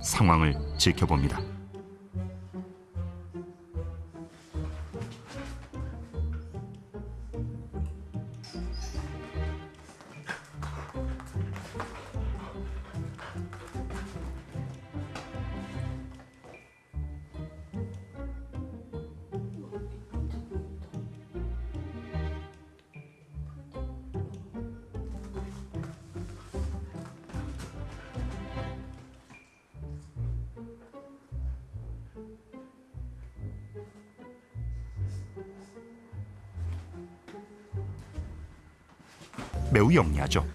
상황을 지켜봅니다. 매우 영리하죠.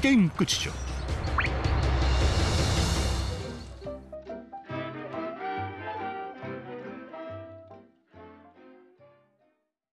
게임 끝이죠.